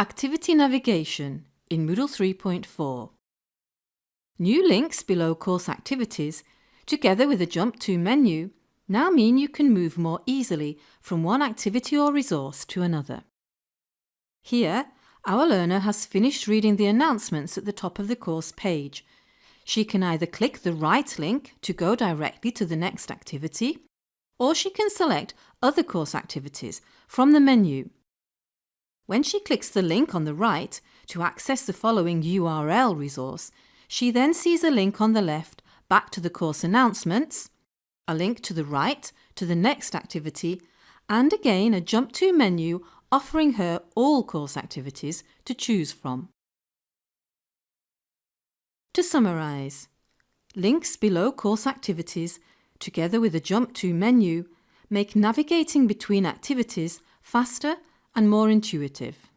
Activity Navigation in Moodle 3.4 New links below course activities, together with a Jump To menu, now mean you can move more easily from one activity or resource to another. Here, our learner has finished reading the announcements at the top of the course page. She can either click the right link to go directly to the next activity, or she can select other course activities from the menu when she clicks the link on the right to access the following URL resource, she then sees a link on the left back to the course announcements, a link to the right to the next activity, and again a Jump To menu offering her all course activities to choose from. To summarise, links below course activities, together with a Jump To menu, make navigating between activities faster and more intuitive.